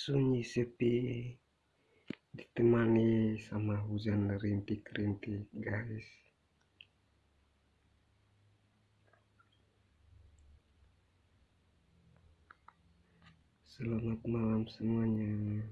sunyi sepi ditemani sama hujan rintik-rintik guys. Selamat malam semuanya.